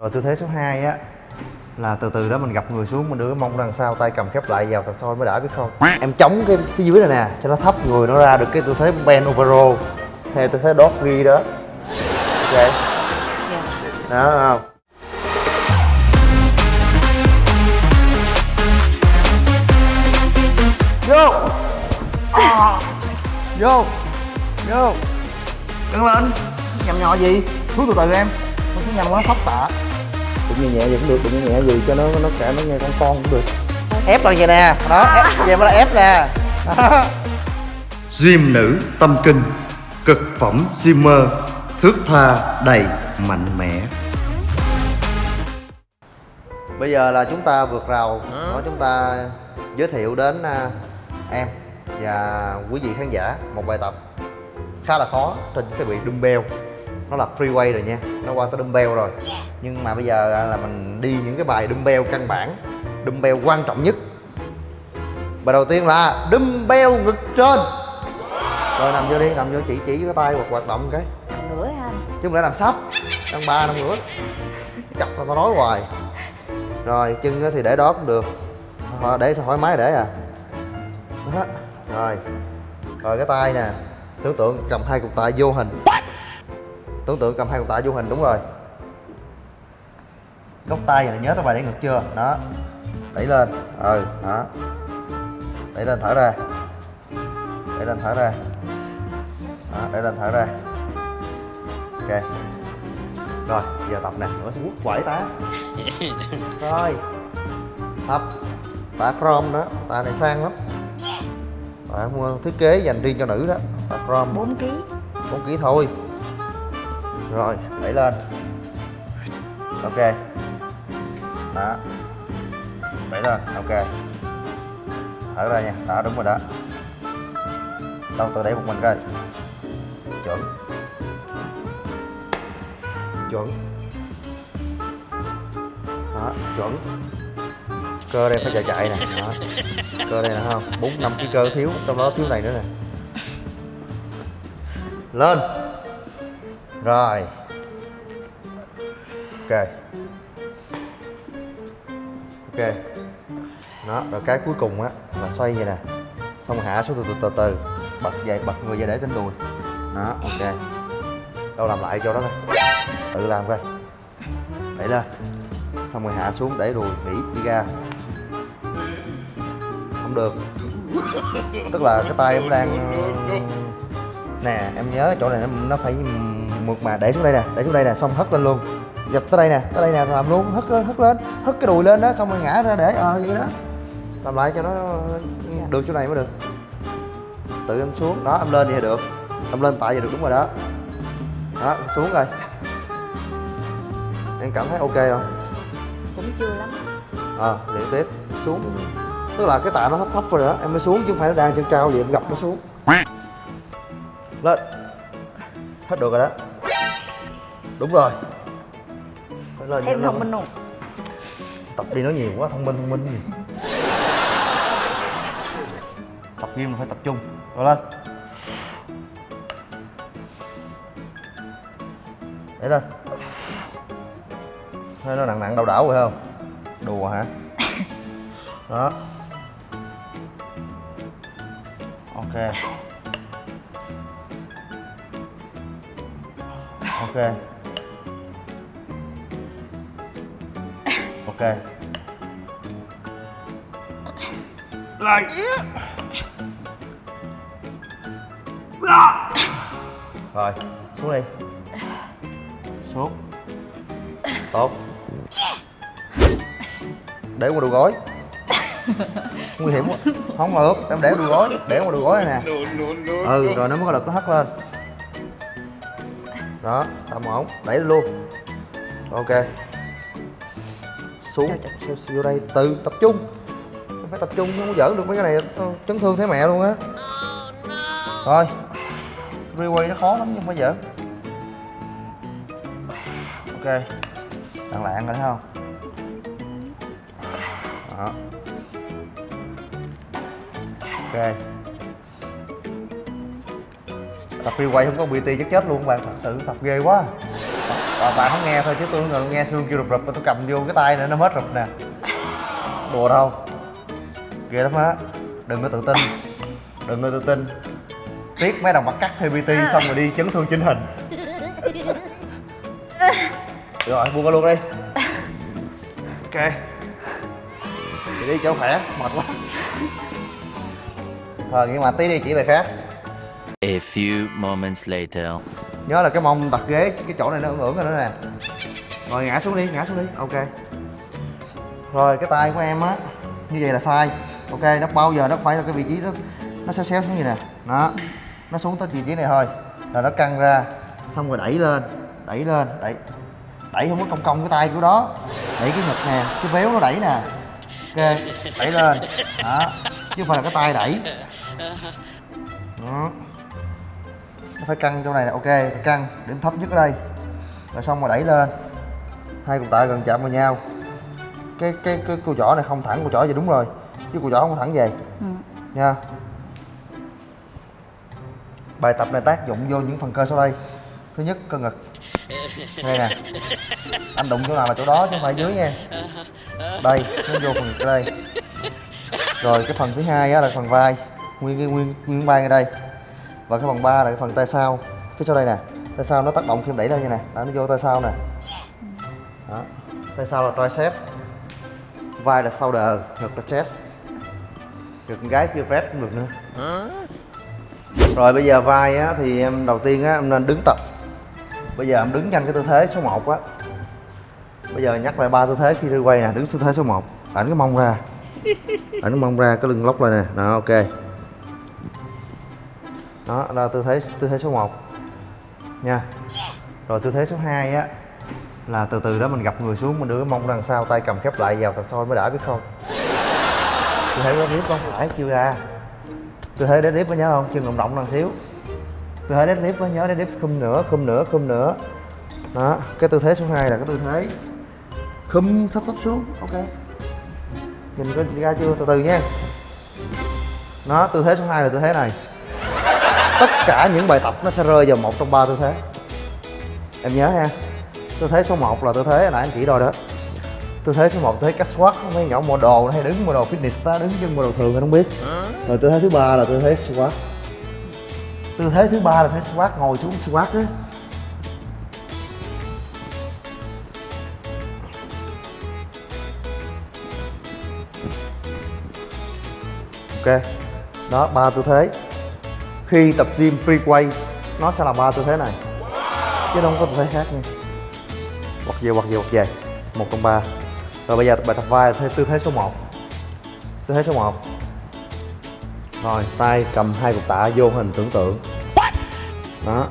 rồi tư thế số 2 á là từ từ đó mình gặp người xuống mình đưa cái mông đằng sau tay cầm khép lại vào thật soi mới đã biết không? Em chống cái phía dưới này nè cho nó thấp người nó ra được cái tư thế bend over hay tư thế doggy đó. Ok. Đó thấy không? Vô! À. vô! Vô! Căng lên! Nhầm nhỏ gì? Xuống từ từ em. Không xuống nhanh quá sốc tạ đụng nhẹ nhẹ gì cũng được đụng nhẹ gì cho nó nó cả nó nghe con con cũng được. Ép lên vậy nè. Đó ép vậy mới là ép nè. Đó Diêm nữ tâm kinh Cực phẩm Zimmer Thước tha đầy mạnh mẽ. Bây giờ là chúng ta vượt rào. Đó chúng ta giới thiệu đến à, em và quý vị khán giả một bài tập khá là khó trên cái bị dumbbell nó là freeway rồi nha. Nó qua tới dumbbell rồi. Nhưng mà bây giờ là mình đi những cái bài dumbbell căn bản. Dumbbell quan trọng nhất. Bài đầu tiên là dumbbell ngực trên. Rồi nằm vô đi nằm vô chỉ chỉ với cái tay hoặc hoạt động cái. Nằm ngửa ha anh? Chứ không lẽ làm sắp? Ăn ba năm nữa chặt tao tao nói hoài. Rồi chân thì để đó cũng được. Để sao thoải mái để à. Đó. rồi. Rồi cái tay nè. Tưởng tượng cầm hai cục tạ vô hình tưởng tượng cầm hai cục tạ vô hình đúng rồi. Góc tay nhớ tao bài để ngực chưa? Đó. Đẩy lên. Ừ đó. Đẩy lên thở ra. Đẩy lên thở ra. Đó đẩy lên thở ra. Ok. Rồi giờ tập nè. Nữa sẽ quất quẩy tá rồi. Tập. Tạ chrome đó. Tạ này sang lắm. Tạ mua thiết kế dành riêng cho nữ đó. Tạ chrome 4 kg 4 kg thôi rồi đẩy lên. Ok. Đó. Đẩy lên, ok. Thở ra nha đó đúng rồi đó. Đâu, tự đẩy một mình coi. Chuẩn. Chuẩn. Đó, chuẩn. Cơ đây phải chạy chạy nè. Đó. Cơ đây nè không? Bốn, năm cái cơ thiếu, trong đó thiếu này nữa nè. Lên rồi. Ok. Ok. Đó rồi cái cuối cùng á là xoay vậy nè. Xong hạ xuống từ từ từ từ. Bật dậy bật người dậy để trên đùi. Đó ok. Đâu làm lại cho đó coi. Tự làm coi. Đẩy lên. Xong rồi hạ xuống để đùi nghỉ đi ra. Không được. Tức là cái tay em đang ờ, nè em nhớ chỗ này nó, nó phải mượt mà để xuống đây nè để xuống đây nè xong hất lên luôn. Dập tới đây nè tới đây nè làm luôn hất hất lên hất cái đùi lên đó xong rồi ngã ra để ờ vậy đó. Làm lại cho nó được chỗ này mới được. Tự em xuống đó em lên thì được. Em lên tại vậy được đúng rồi đó. Đó xuống rồi. Em cảm thấy ok không? Cũng chưa lắm. Ờ à, luyện tiếp. Xuống. Tức là cái tạ nó thấp thấp rồi đó em mới xuống chứ không phải nó đang chân cao vậy em gặp nó xuống. Lên. Hết được rồi đó đúng rồi. Phải lên em thông minh không? Tập đi nói nhiều quá thông minh thông minh gì. Tập gym là phải tập trung. Rồi lên. Để lên. Thấy nó nặng nặng đau đảo rồi không? Đùa hả? Đó. Ok. Ok ok. Lại rồi xuống đi. Xuống. Tốt. Để qua đùi gối. Nguy hiểm quá. Không được em để đùi gối để qua đùi gối này nè. Ừ rồi nó mới có lực nó hất lên. Đó tầm ổn. Đẩy luôn. Ok xuống. Xeo xeo đây? Từ tập trung. Không phải tập trung không có giỡn được mấy cái này. Chấn thương thấy mẹ luôn á. Rồi replay nó khó lắm nhưng không phải giỡn. Ok. Lạng lạng rồi thấy không? Đó. Ok. Tập freeway không có PT chắc chết luôn bạn. Thật sự tập ghê quá Ờ, bạn, bà không nghe thôi chứ tôi ngồi nghe xương kêu rụp rụp tôi cầm vô cái tay nữa nó hết rụp nè. Đùa đâu. Ghê lắm á. Đừng có tự tin. Đừng có tự tin. Tiếc mấy đồng bắt cắt theo bt xong rồi đi chấn thương chính hình. Được rồi buông ra luôn đi. Ok. Chị đi chỗ khỏe mệt quá. Thôi nhưng mà tí đi chỉ bài khác. A few moments later nhớ là cái mông đặt ghế, cái chỗ này nó ưỡn rồi đó nè. Rồi, ngã xuống đi, ngã xuống đi, ok. Rồi, cái tay của em á, như vậy là sai. Ok, nó bao giờ nó phải là cái vị trí nó nó xéo xéo xuống như nè. Đó, nó xuống tới vị trí này thôi. Rồi nó căng ra, xong rồi đẩy lên đẩy lên, đẩy đẩy không có cong cong cái tay của đó. Đẩy cái ngực nè, cái véo nó đẩy nè. Ok, đẩy lên. Đó, chứ không phải là cái tay đẩy. Đó nó phải căng chỗ này nè ok phải căng điểm thấp nhất ở đây. Rồi xong rồi đẩy lên. Hai cục tạ gần chạm vào nhau. Cái cái cái cua chỏ này không thẳng cua chỏ vậy đúng rồi chứ cua chỏ không thẳng về. Ừ. nha. Bài tập này tác dụng vô những phần cơ sau đây. Thứ nhất cơ ngực. Đây nè. Anh đụng chỗ nào là chỗ đó chứ không phải dưới nha. Đây nó vô phần ngực đây. Rồi cái phần thứ hai á là phần vai. Nguyên cái nguyên nguyên vai ngay đây và cái phần ba là cái phần tay sau. Phía sau đây nè tay sau nó tác động khi em đẩy lên như nè đó, nó vô tay sau nè. Đó tay sau là tricep. Vai là shoulder ngực là chest. Ngực gái kia vest cũng được nữa. Rồi bây giờ vai á thì em đầu tiên á em nên đứng tập. Bây giờ em đứng nhanh cái tư thế số 1 á. Bây giờ nhắc lại ba tư thế khi đi quay nè đứng tư thế số 1 ảnh cái mông ra. Ảnh cái mông ra cái lưng lóc lại nè. Đó ok đó là tư thế tư thế số 1 nha. Rồi tư thế số 2 á, là từ từ đó mình gặp người xuống, mình đưa cái mông đằng sau tay cầm khép lại vào thật thôi mới đã, biết không? Tư thế đó biết không? Phải chưa ra. Tư thế deadlift có nhớ không? Chân động động lần xíu. Tư thế deadlift có nhớ? Deadlift khum nữa khum nữa khum nữa đó, cái tư thế số 2 là cái tư thế khum thấp thấp xuống, ok. Nhìn có ra chưa? Từ từ nha. Nó tư thế số 2 là tư thế này tất cả những bài tập nó sẽ rơi vào một trong ba tư thế. Em nhớ ha tư thế số 1 là tư thế nãy anh chỉ rồi đó. Tư thế số 1 tư thế cách squat, mấy nhỏ mua đồ hay đứng model fitness đó, đứng chân model thường anh không biết. Rồi tư thế thứ ba là tư thế squat. Tư thế thứ ba là tư thế squat, ngồi xuống squat á. Ok, đó, ba tư thế khi tập gym free quay, nó sẽ là ba tư thế này. Chứ không có tư thế khác nha. Quật về quật về quật về. Một trong ba. Rồi bây giờ bài tập vai là tư thế số 1 tư thế số 1 rồi, tay cầm hai cục tạ vô hình tưởng tượng. Đó.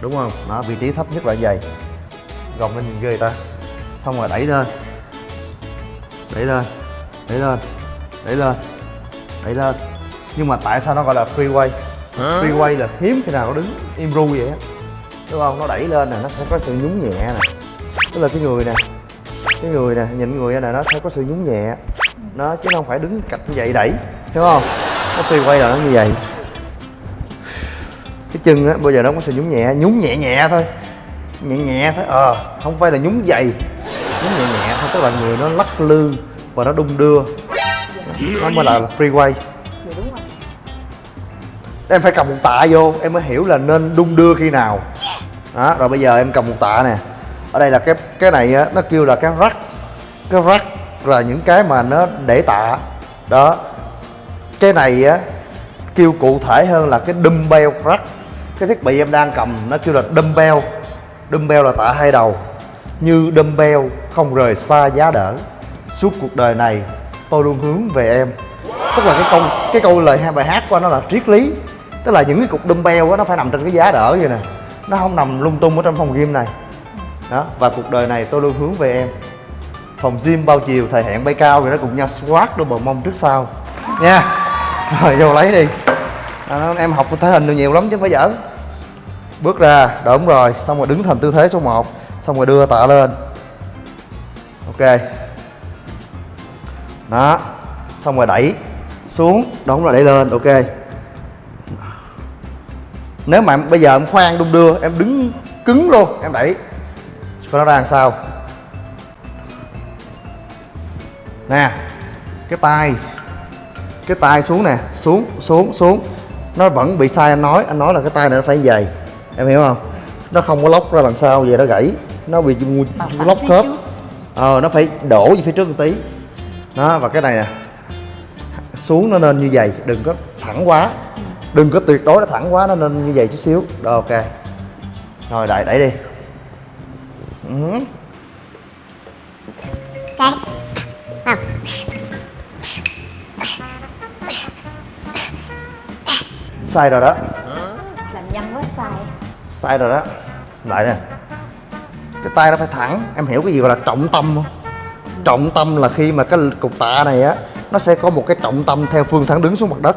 Đúng không? Đó, vị trí thấp nhất là vậy. Gồng lên nhìn ghê ta. Xong rồi đẩy lên. Đẩy lên. Đẩy lên. Đẩy lên. Đẩy lên. Nhưng mà tại sao nó gọi là free way free way là hiếm khi nào nó đứng im ru vậy á. Đúng không? Nó đẩy lên nè, nó sẽ có sự nhún nhẹ nè. Tức là cái người nè, cái người nè, nhìn người nè, nó sẽ có sự nhún nhẹ. Nó chứ không phải đứng cạnh như vậy đẩy, hiểu không? Nó free way là nó như vậy. Cái chân á, bây giờ nó có sự nhún nhẹ nhún nhẹ nhẹ thôi. Nhẹ nhẹ thôi ờ không phải là nhún dày. Nhún nhẹ nhẹ thôi, tức là người nó lắc lư và nó đung đưa. Nó mới là free em phải cầm một tạ vô, em mới hiểu là nên đung đưa khi nào. Đó, rồi bây giờ em cầm một tạ nè. Ở đây là cái cái này á, nó kêu là cái rắc cái rắc là những cái mà nó để tạ. Đó. Cái này á, kêu cụ thể hơn là cái dumbbell rack cái thiết bị em đang cầm nó kêu là dumbbell. Dumbbell là tạ hai đầu. Như dumbbell không rời xa giá đỡ. Suốt cuộc đời này, tôi luôn hướng về em. Tức là cái câu cái câu lời hai bài hát của nó là triết lý tức là những cái cục dumbbell á nó phải nằm trên cái giá đỡ vậy nè. Nó không nằm lung tung ở trong phòng gym này. Đó và cuộc đời này tôi luôn hướng về em. Phòng gym bao chiều thời hạn bay cao rồi nó cùng nhau squat đôi bờ mông trước sau. Nha. Rồi vô lấy đi. Đó, em học thể hình được nhiều lắm chứ không phải giỡn. Bước ra đúng rồi. Xong rồi đứng thành tư thế số 1 xong rồi đưa tạ lên. Ok. Đó. Xong rồi đẩy xuống. Đúng rồi đẩy lên. Ok nếu mà em, bây giờ em khoan đung đưa em đứng cứng luôn em đẩy. Coi nó ra làm sao? Nè cái tay cái tay xuống nè xuống xuống xuống. Nó vẫn bị sai anh nói anh nói là cái tay này nó phải dày em hiểu không? Nó không có lóc ra lần sau về nó gãy. Nó bị lóc khớp. ờ nó phải đổ về phía trước một tí. Đó và cái này nè. Xuống nó nên như vậy đừng có thẳng quá đừng có tuyệt đối nó thẳng quá nó nên như vậy chút xíu. Rồi ok. Rồi đẩy đẩy đi. Ừ. Cái Không sai rồi đó. Làm nhân quá sai. Sai rồi đó. Lại nè. Cái tay nó phải thẳng. Em hiểu cái gì gọi là trọng tâm không? Trọng tâm là khi mà cái cục tạ này á nó sẽ có một cái trọng tâm theo phương thẳng đứng xuống mặt đất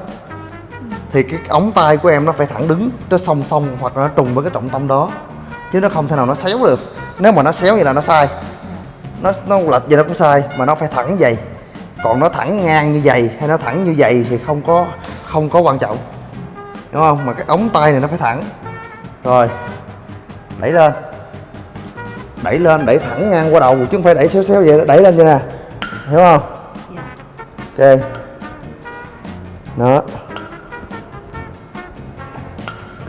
thì cái ống tay của em nó phải thẳng đứng nó song song hoặc là nó trùng với cái trọng tâm đó. Chứ nó không thể nào nó xéo được. Nếu mà nó xéo vậy là nó sai. Nó nó lệch vậy nó cũng sai mà nó phải thẳng vậy. Còn nó thẳng ngang như vậy hay nó thẳng như vậy thì không có không có quan trọng. Đúng không? Mà cái ống tay này nó phải thẳng. Rồi đẩy lên. Đẩy lên đẩy thẳng ngang qua đầu chứ không phải đẩy xéo xéo vậy đẩy lên vậy nè. Hiểu không? Dạ. ok. Đó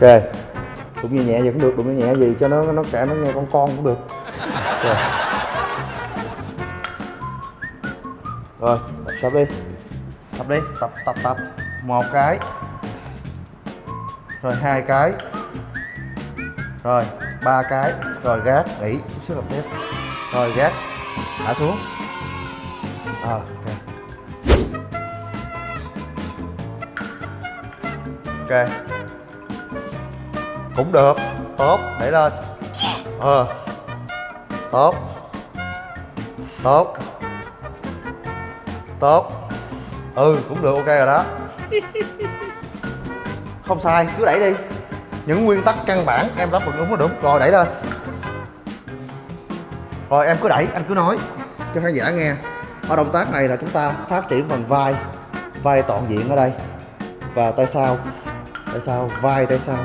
ok. Đụng nhẹ nhẹ vậy cũng được đụng nhẹ nhẹ gì cho nó nó cả nó nghe con con cũng được. Rồi rồi tập đi. Tập đi tập tập tập. Một cái. Rồi hai cái. Rồi ba cái. Rồi gác nghỉ sức xíu tập tiếp. Rồi gác thả xuống. À, ok. Ok cũng được. Tốt đẩy lên. Ờ. Tốt. Tốt. Tốt. Ừ cũng được ok rồi đó. Không sai cứ đẩy đi. Những nguyên tắc căn bản em đáp ứng đúng là đúng. Rồi đẩy lên. Rồi em cứ đẩy anh cứ nói cho khán giả nghe. Ở động tác này là chúng ta phát triển phần vai. Vai toàn diện ở đây. Và tay sau. Tay sau vai tay sau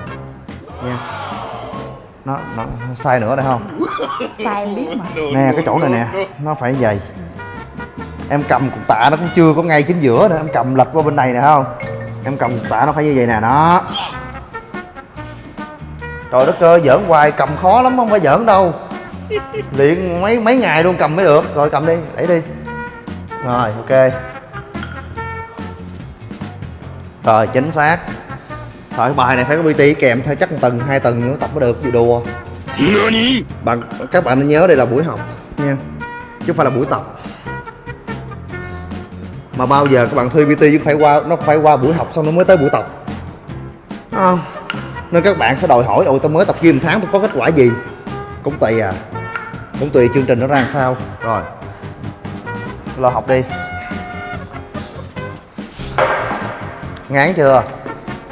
nha. Nó nó sai nữa đây không? Sai em biết mà. Nè cái chỗ này nè nó phải dày em cầm cục tạ nó cũng chưa có ngay chính giữa nữa em cầm lật qua bên này nè không? Em cầm cục tạ nó phải như vậy nè đó. Trời đất ơi giỡn hoài cầm khó lắm không phải giỡn đâu. Luyện mấy mấy ngày luôn cầm mới được. Rồi cầm đi đẩy đi. Rồi ok. Rồi chính xác rồi cái bài này phải có PT kèm theo chắc một tuần hai tuần nữa tập mới được gì đùa. Bạn các bạn nên nhớ đây là buổi học. Nha. Chứ không phải là buổi tập. Mà bao giờ các bạn thuê PT chứ phải qua nó phải qua buổi học xong nó mới tới buổi tập. Đúng không nên các bạn sẽ đòi hỏi ôi tao mới tập gym tháng tôi có kết quả gì? Cũng tùy à. Cũng tùy chương trình nó ra làm sao. Rồi. Lo học đi. Ngán chưa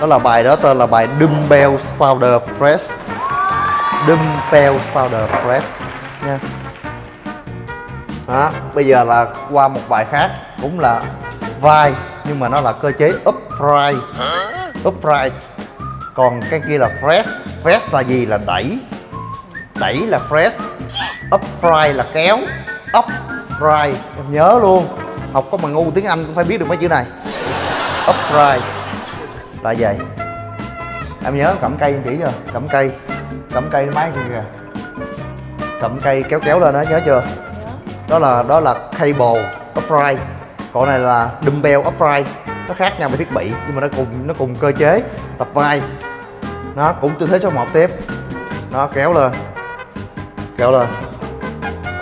đó là bài đó, tên là bài dumbbell shoulder press. Dumbbell shoulder press, nha. Đó, bây giờ là qua một bài khác, cũng là vai, nhưng mà nó là cơ chế upright. Upright. Còn cái kia là press. Press là gì? Là đẩy. Đẩy là press. Upright là kéo. Upright, em nhớ luôn. Học có mà ngu tiếng anh cũng phải biết được mấy chữ này. Upright là vậy em nhớ cầm cây chỉ chưa? Cầm cây. Cầm cây máy kia kìa? Cầm cây kéo kéo lên đó nhớ chưa? Đó là đó là cable upright. Còn này là dumbbell upright. Nó khác nhau về thiết bị nhưng mà nó cùng nó cùng cơ chế tập vai. Nó cũng tư thế số 1 tiếp. Nó kéo lên. Kéo lên.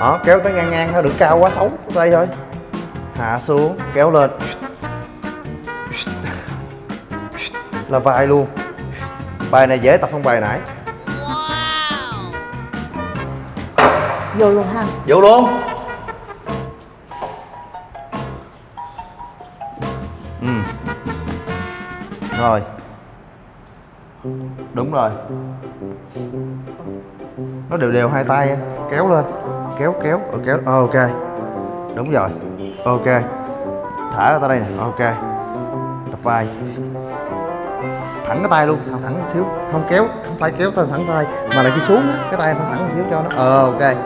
Đó kéo tới ngang ngang thôi đừng cao quá xấu tay thôi. Hạ xuống kéo lên là vai luôn. Bài này dễ tập hơn bài nãy. Vô luôn ha. Vô luôn. Ừ. Rồi. Đúng rồi. Nó đều đều hai tay kéo lên. Kéo kéo. Ờ, kéo. Ờ, ok. Đúng rồi. Ok. Thả ra đây nè. Ok. Tập vai thẳng cái tay luôn, thẳng thẳng xíu. Không kéo, không phải kéo tay thẳng tay. Mà là khi xuống cái tay thẳng thẳng xíu cho nó. Ờ ok.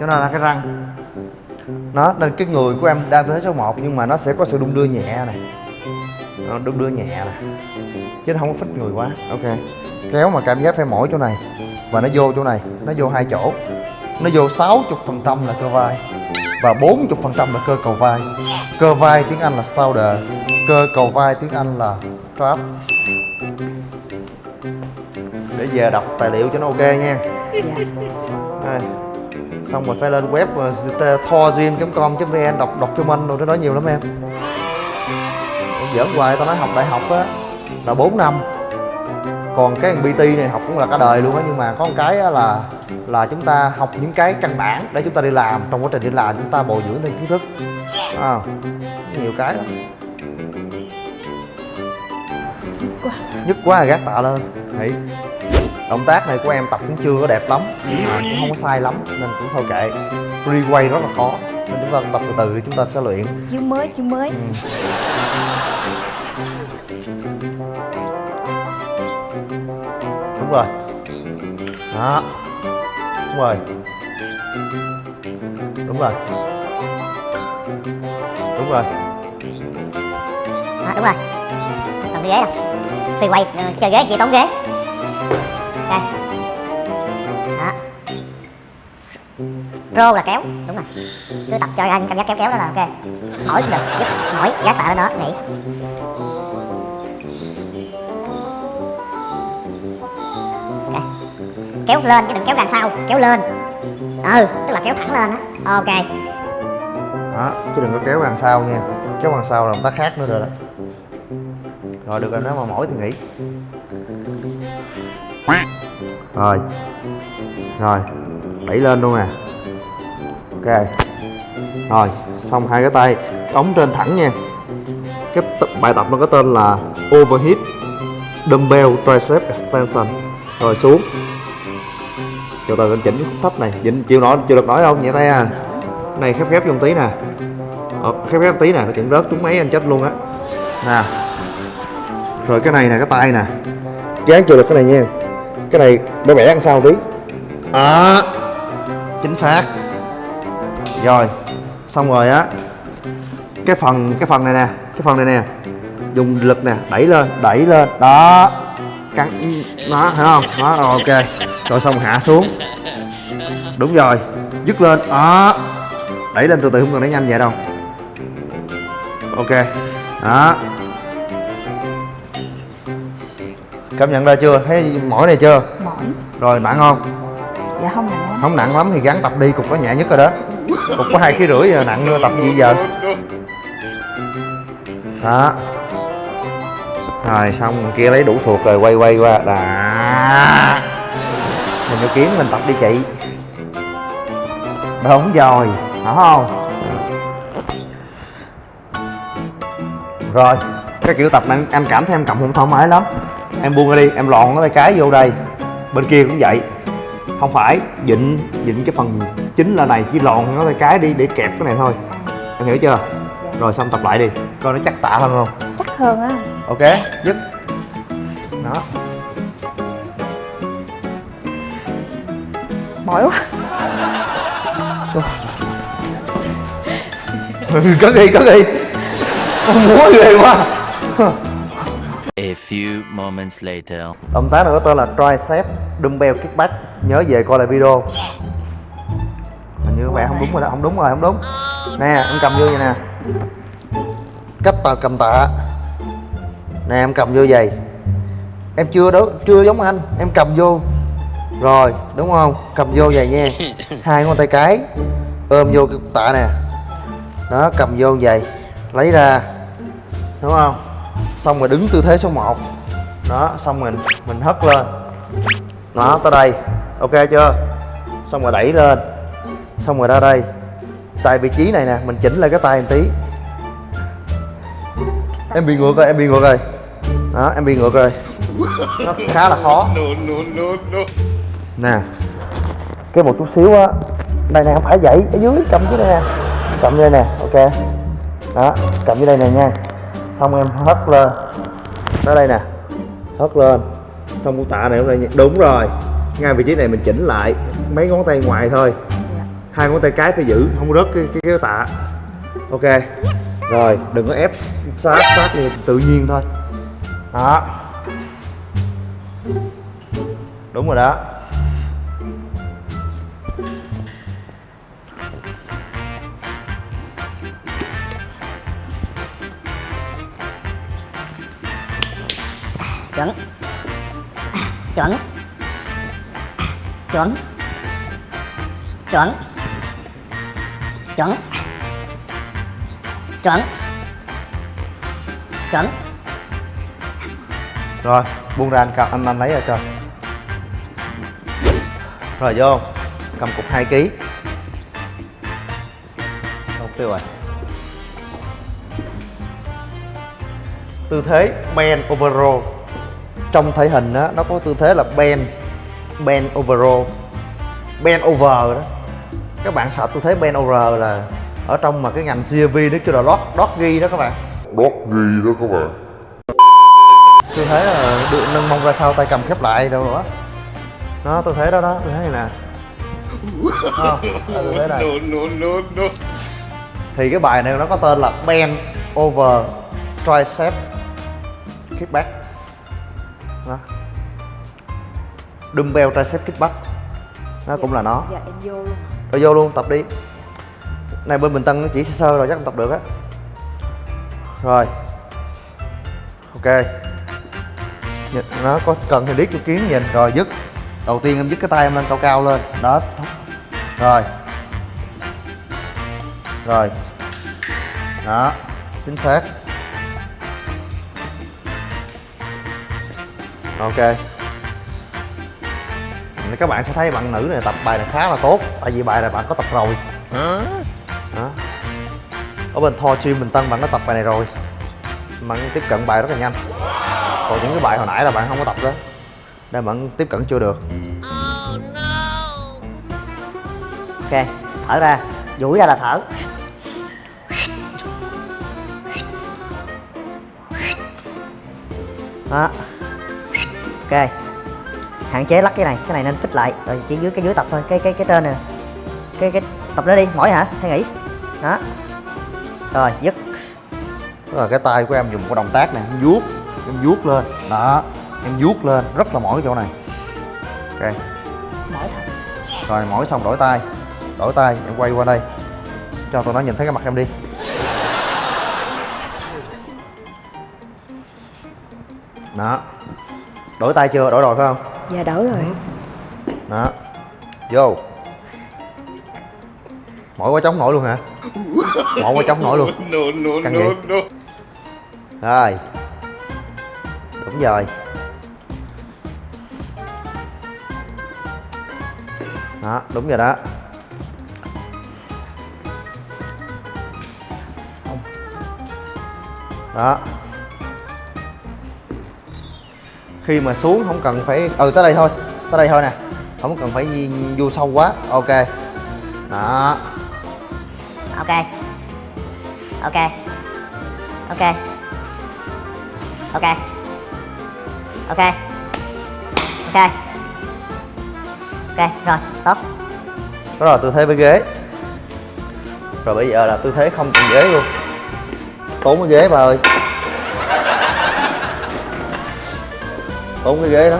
Cho nó là cái răng. Nó, nên cái người của em đang tư thế số 1 nhưng mà nó sẽ có sự đung đưa nhẹ này. Nó đung đưa nhẹ này. Chứ nó không có phích người quá. Ok. Kéo mà cảm giác phải mỏi chỗ này. Và nó vô chỗ này. Nó vô hai chỗ. Nó vô 60 phần trăm là cơ vai. Và 40 phần trăm là cơ cầu vai. Cơ vai tiếng Anh là shoulder cơ cầu vai tiếng Anh là trap để về đọc tài liệu cho nó ok nha. Dạ. Đây. xong rồi phải lên web uh, thorgym.com.vn đọc đọc mình rồi nó nói nhiều lắm em. Giỡn hoài tao nói học đại học á là 4 năm. Còn cái BT này học cũng là cả đời luôn á nhưng mà có một cái á là là chúng ta học những cái căn bản để chúng ta đi làm. Trong quá trình đi làm chúng ta bồi dưỡng thêm kiến thức. À, nhiều cái lắm. Quá. Nhất quá là gác tạ lên. Nghĩ động tác này của em tập cũng chưa có đẹp lắm mà cũng không có sai lắm nên cũng thôi kệ. Free quay rất là khó nên chúng ta tập từ từ chúng ta sẽ luyện. Chiếu mới chiếu mới. Ừ. đúng rồi. Đó. Đúng rồi. Đúng rồi. Đúng rồi. Đó, đúng rồi. Còn đi ghế đâu Phi quay ờ, chơi ghế chị tốn ghế Ok Đó Rô là kéo Đúng rồi. Cứ tập cho anh cảm giác kéo kéo đó là ok. Mỏi cũng được Giúp mỏi giác tạ lên đó Nghỉ Ok. Kéo lên chứ đừng kéo đằng sau Kéo lên. Ừ Tức là kéo thẳng lên á. Ok. Đó chứ đừng có kéo đằng sau nha. Kéo đằng sau là động tác khác nữa rồi đó. Rồi được rồi nếu mà mỏi thì nghỉ rồi. Rồi đẩy lên luôn nè. Ok. Rồi xong hai cái tay ống trên thẳng nha. Cái tập, bài tập nó có tên là overhead dumbbell tricep extension. Rồi xuống. Từ từ anh chỉnh khúc thấp này. Chỉnh chịu nổi chịu được nói không? Nhẹ tay à. Này khép khép vô tí nè. Ờ, khép khép tí nè. Nó rớt trúng mấy anh chết luôn á. Nè. Rồi cái này nè cái tay nè. Chán chịu được cái này nha cái này để bẻ ăn sau tí? Đó chính xác. Rồi xong rồi á. Cái phần cái phần này nè cái phần này nè. Dùng lực nè đẩy lên đẩy lên. Đó. Căng đó thấy không? Đó rồi, ok. Rồi xong hạ xuống. Đúng rồi dứt lên. Đó. Đẩy lên từ từ không cần đẩy nhanh vậy đâu. Ok. Đó cảm nhận ra chưa? Thấy mỏi này chưa? Mỏi. Rồi nặng không? Dạ không nặng lắm không nặng lắm thì gắn tập đi cục có nhẹ nhất rồi đó. Cục có hai ký rưỡi giờ nặng nữa tập gì giờ? Đó. Rồi xong kia lấy đủ suột rồi quay quay qua. Đó. Mình vô kiếm mình tập đi chị. Đúng rồi. Hả không? Rồi cái kiểu tập này em cảm thấy em cầm không thoải mái lắm em buông ra đi em lọn cái tay cái vô đây. Bên kia cũng vậy. Không phải dịnh dịnh cái phần chính là này chỉ lòn cái tay cái đi để kẹp cái này thôi. Em hiểu chưa? Rồi xong tập lại đi coi nó chắc tạ hơn không? Chắc hơn á. Ok dứt đó. Mỏi quá. Cất đi cất đi. Con múa ghê quá few moments later. động tác có tên là tricep dumbbell kickback. Nhớ về coi lại video. Hình như bạn không đúng rồi đó không đúng rồi không đúng. Nè em cầm vô vậy nè. Cách tao cầm tạ. Nè em cầm vô vậy. Em chưa đó chưa giống anh. Em cầm vô. Rồi đúng không? Cầm vô vậy nha. Hai ngón tay cái. Ôm vô cái tạ nè. Đó cầm vô vậy. Lấy ra. Đúng không xong rồi đứng tư thế số 1 đó xong mình mình hất lên. Đó tới đây. Ok chưa? Xong rồi đẩy lên. Xong rồi ra đây. Tại vị trí này nè mình chỉnh lại cái tay một tí. Em bị ngược rồi em bị ngược rồi. Đó em bị ngược rồi. Nó khá là khó. Nè cái một chút xíu á. Đây nè không phải vậy ở dưới cầm dưới đây nè. Cầm dưới đây nè ok. Đó cầm dưới đây nè nha xong em hất lên. Tới đây nè. Hất lên. Xong cú tạ này này đúng rồi. Ngay vị trí này mình chỉnh lại mấy ngón tay ngoài thôi. Hai ngón tay cái phải giữ không rớt cái cái, cái tạ. Ok. Rồi đừng có ép sát sát đi tự nhiên thôi. Đó. Đúng rồi đó chuẩn. Chuẩn. Chuẩn. Chuẩn. Chuẩn. Chuẩn. Chuẩn. Rồi, buông ra anh cầm anh anh lấy ra cho. Rồi, vô. Cầm cục 2 kg không tiêu rồi. Tư thế, man over trong thể hình á nó có tư thế là bend bend over row bend over đó. Các bạn sợ tư thế bend over là ở trong mà cái ngành CRV nó kêu là dog doggy đó các bạn. Đốt ghi đó các bạn. Tư thế là được nâng mông ra sau tay cầm khép lại đâu nữa đó tư thế đó đó tư thế này nè. Đó, tư thế này. No, no, no. thì cái bài này nó có tên là bend over tricep kickback đó. Dumbbell tricep kickback. Nó cũng là nó. Dạ em vô luôn rồi vô luôn tập đi. Này bên bình tân nó chỉ sơ sơ rồi chắc không tập được á. Rồi. Ok. Nhìn- nó có cần thì điếc cho kiến nhìn rồi dứt. Đầu tiên em dứt cái tay em lên cao cao lên. Đó. Rồi. Rồi. Đó. Chính xác ok. Các bạn sẽ thấy bạn nữ này tập bài này khá là tốt tại vì bài này bạn có tập rồi. Đó. ở bên Thor Gym Bình Tân bạn có tập bài này rồi. Bạn tiếp cận bài rất là nhanh. Còn những cái bài hồi nãy là bạn không có tập đó. Nên bạn tiếp cận chưa được. Ok thở ra. Duỗi ra là thở ok. Hạn chế lắc cái này cái này nên phích lại. Rồi chỉ dưới cái dưới tập thôi cái cái cái trên này nè. cái cái tập nữa đi mỏi hả? Hay nghỉ? Đó. Rồi dứt. Là cái tay của em dùng một động tác này em vuốt em vuốt lên. Đó em vuốt lên rất là mỏi cái chỗ này. Ok. Mỏi thật. Rồi mỏi xong đổi tay. Đổi tay em quay qua đây. Cho tụi nó nhìn thấy cái mặt em đi. Đó đổi tay chưa? Đổi rồi phải không? Dạ đổi rồi. Đó. Vô. Mỏi quá chống nổi luôn hả? Mỏi quá chống nổi luôn. No, no, Căng no, vậy? no. rồi. Đúng rồi. Đó đúng rồi đó. Đó khi mà xuống không cần phải ừ tới đây thôi. Tới đây thôi nè. Không cần phải vô sâu quá. Ok. Đó. Ok. Ok. Ok. Ok. Ok. Ok. Ok rồi. Tốt. Đó là tư thế với ghế. Rồi bây giờ là tư thế không cần ghế luôn. Tốn cái ghế bà ơi tốn cái ghế đó.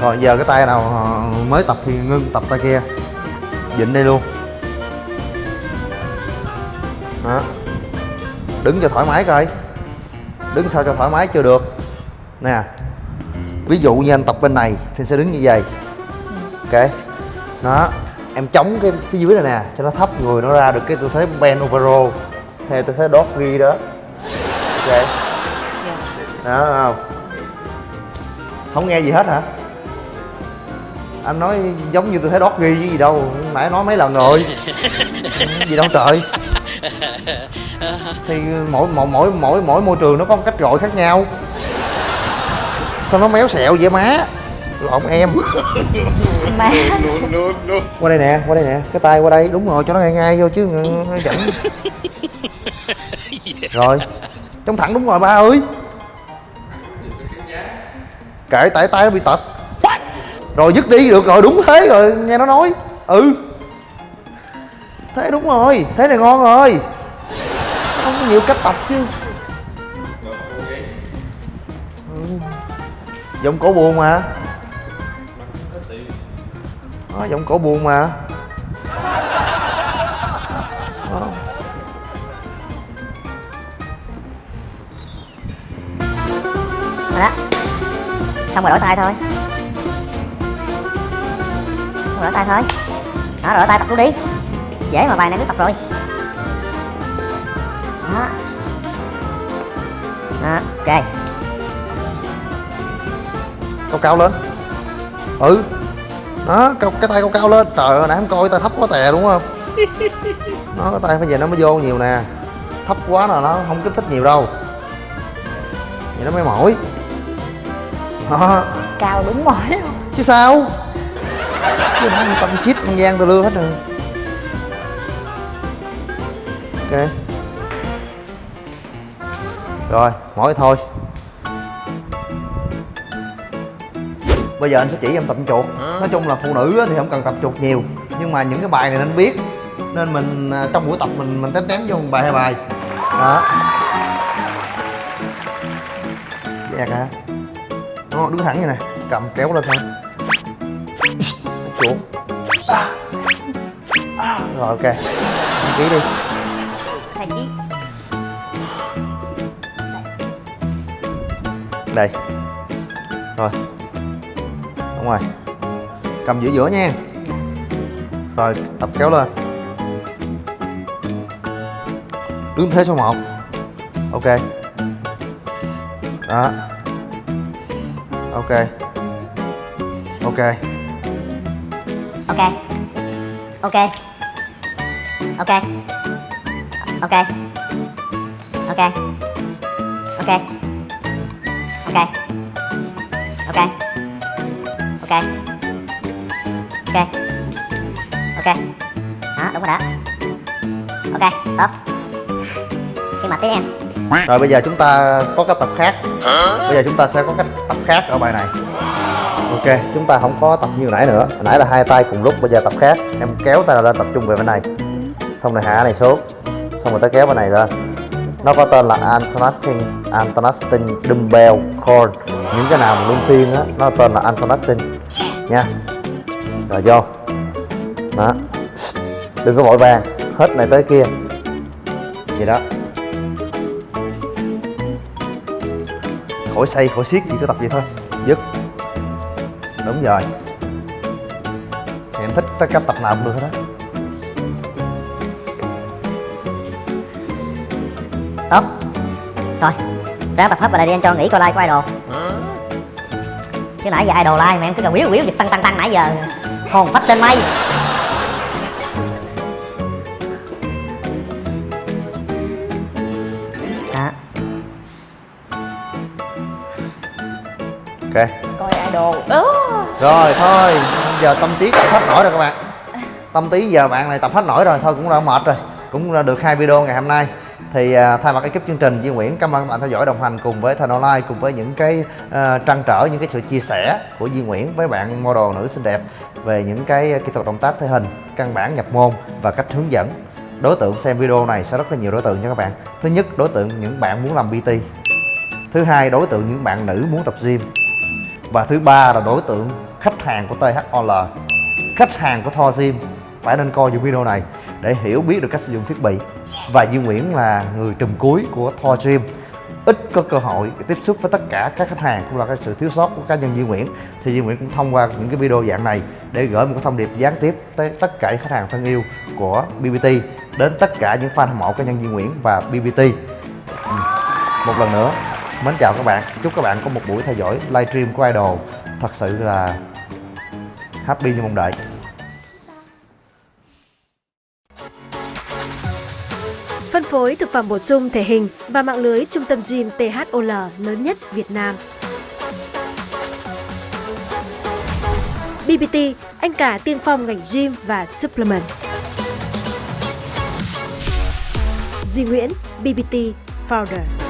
Rồi giờ cái tay nào ờ, mới tập thì ngưng tập tay kia. Dịnh đây luôn. Đó. Đứng cho thoải mái coi. Đứng sao cho thoải mái chưa được. Nè ví dụ như anh tập bên này thì sẽ đứng như vậy. Ok. Đó em chống cái phía dưới này nè cho nó thấp người nó ra được cái tư thế bend over roll theo tư thế doggy đó. Ok. Đó không không nghe gì hết hả? Anh nói giống như tư thế doggy với gì đâu. Nãy nói mấy lần rồi. Gì đâu trời. Thì mỗi mỗi mỗi mỗi mỗi môi trường nó có một cách gọi khác nhau. Sao nó méo xẹo vậy má? Lộn em. Má. Qua đây nè qua đây nè. Cái tay qua đây. Đúng rồi cho nó ngay ngay vô chứ. Nó dẫn rồi. Trong thẳng đúng rồi ba ơi kệ tại tay nó bị tật. Rồi dứt đi được rồi đúng thế rồi nghe nó nói. Ừ. Thế đúng rồi thế này ngon rồi. Không có nhiều cách tập chứ. Ừ. giọng cổ buồn mà. Đó, giọng cổ buồn mà. Đó. đó xong rồi đổi tay thôi. Xong rồi đổi tay thôi. Đó đổi tay tập luôn đi. Dễ mà bài này cứ tập rồi. Đó. Đó ok. Cao cao lên. Ừ. Đó cao, cái tay cao cao lên. Trời ơi nãy em coi tay thấp quá tè đúng không nó cái tay phải về nó mới vô nhiều nè. Thấp quá là nó không kích thích nhiều đâu. Vậy nó mới mỏi đó cao đúng mỏi luôn. Chứ sao? Chứ nó tâm chít ăn gian tao lưa hết rồi. Ok. Rồi mỏi thôi. Bây giờ anh sẽ chỉ em tập chuột. Nói chung là phụ nữ á thì không cần tập chuột nhiều nhưng mà những cái bài này nên biết. Nên mình à, trong buổi tập mình mình tém tém vô một bài hai bài. Đó. Dẹt hả đó, đứng thẳng như này cầm kéo lên thôi. Chuột À. À, rồi ok. Đăng ký đi. Thầy chí đây. Rồi. Đúng rồi. Cầm giữa giữa nha. Rồi tập kéo lên. Đứng thế số 1 ok. Đó ok ok ok ok ok ok ok ok ok ok ok ok ok đó đúng rồi đó ok tốt khi mà tiếp em rồi bây giờ chúng ta có cách tập khác bây giờ chúng ta sẽ có cách tập khác ở bài này. Ok, chúng ta không có tập như nãy nữa. Hồi nãy là hai tay cùng lúc, bây giờ tập khác. Em kéo tay lên tập trung về bên này. Xong rồi hạ này xuống. Xong rồi tới kéo bên này lên nó có tên là Antonacting Antonacting Dumbbell Core những cái nào mà luân phiên á, nó tên là Antonacting nha. Rồi vô. Đó. Đừng có vội vàng. Hết này tới kia. Vậy đó. Khỏi xây khỏi siết chỉ có tập vậy thôi. Dứt. Đúng rồi. Thì em thích tất cách tập nào cũng được hết đó tốt. Rồi ráng tập hết vào đây đi anh cho nghỉ coi like của idol. Chứ nãy giờ idol like mà em cứ cần biếu biếu việc tăng tăng tăng nãy giờ. Hồn phách lên mây. Ok. Coi idol. Đó. Rồi thôi. Giờ tâm trí tập hết nổi rồi các bạn. Tâm trí giờ bạn này tập hết nổi rồi thôi cũng đã mệt rồi. Cũng đã được hai video ngày hôm nay. Thì à, thay mặt ekip chương trình Duy Nguyễn cảm ơn các bạn theo dõi đồng hành cùng với Thần Online cùng với những cái à, trăn trở những cái sự chia sẻ của Duy Nguyễn với bạn model nữ xinh đẹp về những cái kỹ thuật động tác thể hình căn bản nhập môn và cách hướng dẫn. Đối tượng xem video này sẽ rất là nhiều đối tượng nha các bạn. Thứ nhất đối tượng những bạn muốn làm PT thứ hai đối tượng những bạn nữ muốn tập gym và thứ ba là đối tượng khách hàng của THOL khách hàng của Thor phải nên coi những video này để hiểu biết được cách sử dụng thiết bị. Và Duy Nguyễn là người trùm cuối của Thor ít có cơ hội tiếp xúc với tất cả các khách hàng cũng là cái sự thiếu sót của cá nhân Duy Nguyễn. Thì Duy Nguyễn cũng thông qua những cái video dạng này để gửi một cái thông điệp gián tiếp tới tất cả khách hàng thân yêu của BBT đến tất cả những fan hâm mộ cá nhân Duy Nguyễn và BBT ừ. một lần nữa mến chào các bạn chúc các bạn có một buổi theo dõi livestream của idol thật sự là happy như mong đợi Phân phối thực phẩm bổ sung thể hình và mạng lưới trung tâm gym THOL lớn nhất Việt Nam. BBT, anh cả tiên phong ngành gym và supplement. Duy Nguyễn, BBT Founder.